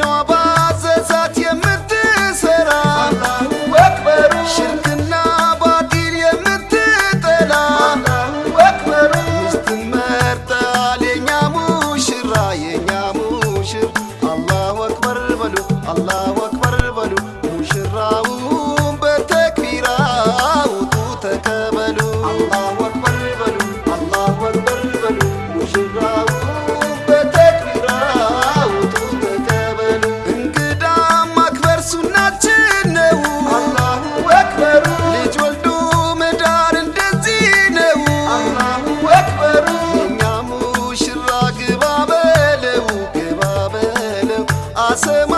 know about say my.